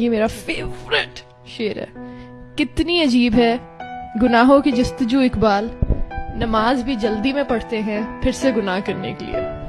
ये मेरा फेवरेट शेर है। कितनी अजीब है। गुनाहों की जस्तजू इकबाल। नमाज़ भी जल्दी में पढ़ते हैं, फिर से गुनाह करने के लिए।